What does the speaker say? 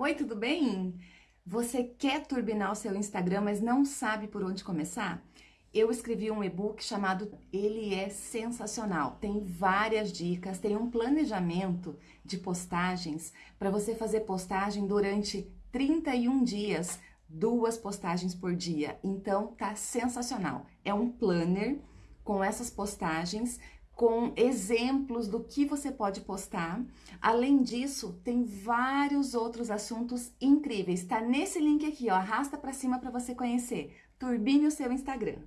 Oi, tudo bem? Você quer turbinar o seu Instagram, mas não sabe por onde começar? Eu escrevi um e-book chamado Ele é Sensacional. Tem várias dicas, tem um planejamento de postagens para você fazer postagem durante 31 dias, duas postagens por dia. Então tá sensacional. É um planner com essas postagens com exemplos do que você pode postar. Além disso, tem vários outros assuntos incríveis. Tá nesse link aqui, ó, arrasta para cima para você conhecer. Turbine o seu Instagram.